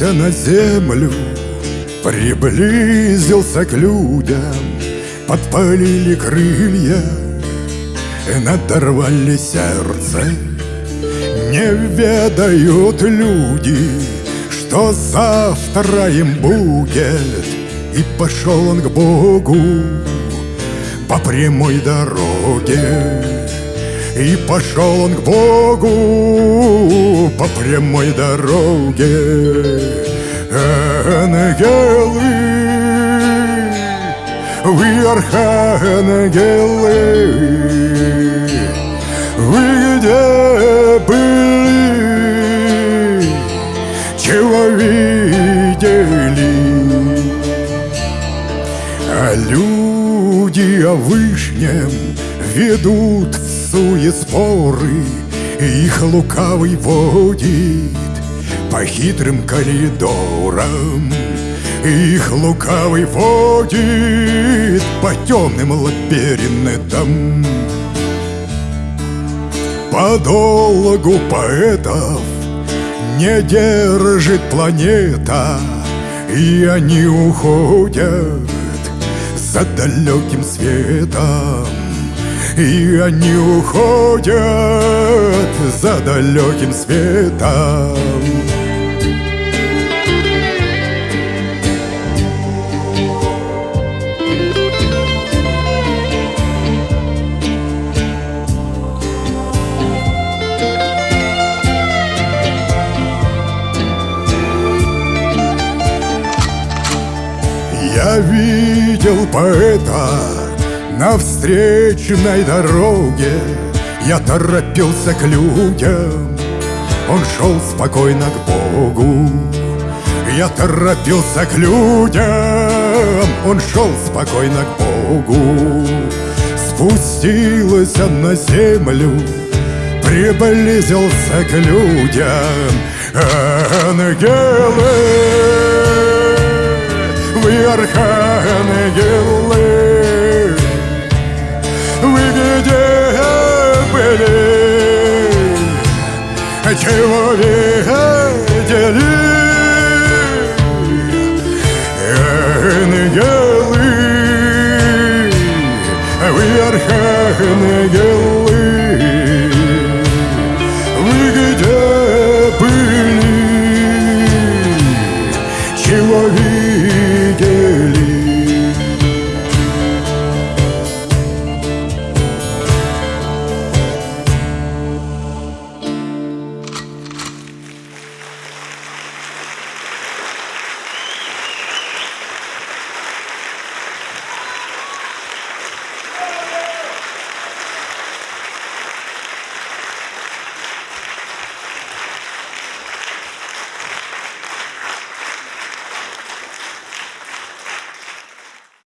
Спустился на землю, приблизился к людям, Подпалили крылья, надорвали сердце. Не ведают люди, что завтра им будет, И пошел он к Богу по прямой дороге. И пошел он к Богу по прямой дороге. Ангелы, вы архангелы, вы где были, чего видели? А люди о вышнем ведут в суе споры, их лукавый водит по хитрым коридорам. Их лукавый водит по темным лабиринтам. По долгу поэтов не держит планета, и они уходят за далеким светом. И они уходят за далеким светом. Я видел поэта на встречной дороге. Я торопился к людям, он шел спокойно к Богу. Я торопился к людям, он шел спокойно к Богу. Спустился на землю, приблизился к людям. Ангелы вы архангелы, где были, чего видели?